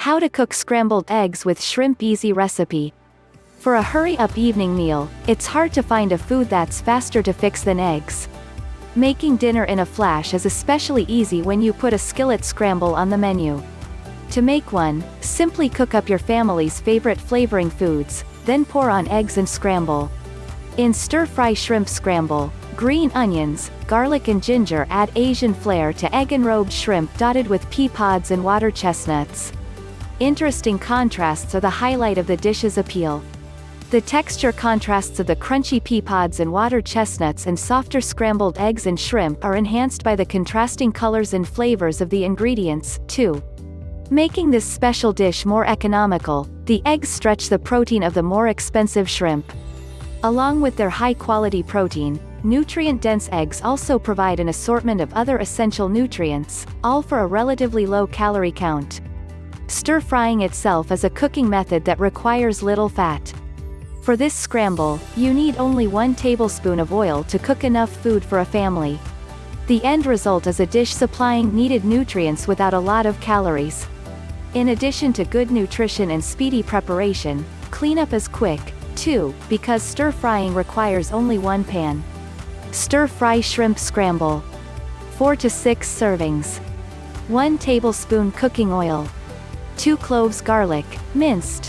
How to cook scrambled eggs with shrimp easy recipe. For a hurry-up evening meal, it's hard to find a food that's faster to fix than eggs. Making dinner in a flash is especially easy when you put a skillet scramble on the menu. To make one, simply cook up your family's favorite flavoring foods, then pour on eggs and scramble. In stir-fry shrimp scramble, green onions, garlic and ginger add Asian flair to egg-enrobed shrimp dotted with pea pods and water chestnuts. Interesting contrasts are the highlight of the dish's appeal. The texture contrasts of the crunchy pea pods and water chestnuts and softer scrambled eggs and shrimp are enhanced by the contrasting colors and flavors of the ingredients, too. Making this special dish more economical, the eggs stretch the protein of the more expensive shrimp. Along with their high-quality protein, nutrient-dense eggs also provide an assortment of other essential nutrients, all for a relatively low calorie count. Stir-frying itself is a cooking method that requires little fat. For this scramble, you need only one tablespoon of oil to cook enough food for a family. The end result is a dish supplying needed nutrients without a lot of calories. In addition to good nutrition and speedy preparation, cleanup is quick, too, because stir-frying requires only one pan. Stir-fry shrimp scramble. 4 to 6 servings. 1 tablespoon cooking oil. 2 cloves garlic, minced.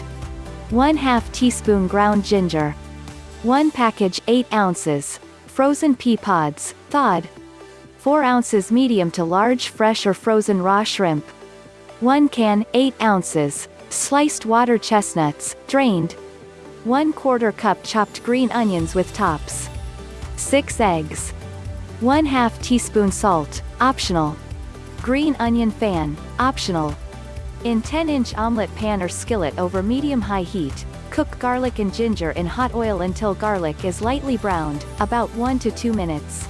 1 half teaspoon ground ginger. 1 package 8 ounces, frozen pea pods, thawed. 4 ounces medium to large fresh or frozen raw shrimp. 1 can 8 ounces, sliced water chestnuts, drained. 1 quarter cup chopped green onions with tops. 6 eggs. 1 half teaspoon salt, optional. Green onion fan, optional. In 10-inch omelette pan or skillet over medium-high heat, cook garlic and ginger in hot oil until garlic is lightly browned, about 1 to 2 minutes.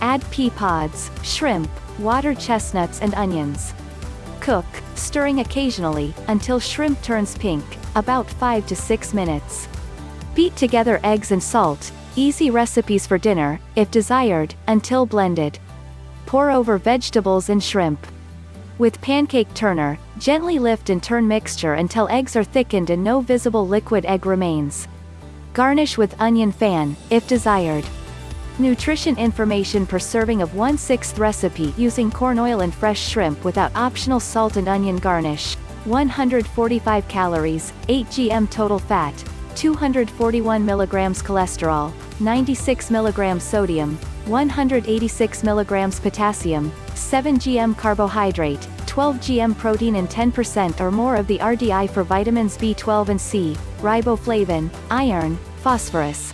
Add pea pods, shrimp, water chestnuts and onions. Cook, stirring occasionally, until shrimp turns pink, about 5 to 6 minutes. Beat together eggs and salt, easy recipes for dinner, if desired, until blended. Pour over vegetables and shrimp. With pancake turner, gently lift and turn mixture until eggs are thickened and no visible liquid egg remains. Garnish with onion fan, if desired. Nutrition information per serving of 1 6th recipe using corn oil and fresh shrimp without optional salt and onion garnish. 145 calories, 8 gm total fat, 241 milligrams cholesterol, 96 milligrams sodium, 186 milligrams potassium, 7 gm carbohydrate, 12 gm protein and 10% or more of the RDI for vitamins B12 and C, riboflavin, iron, phosphorus,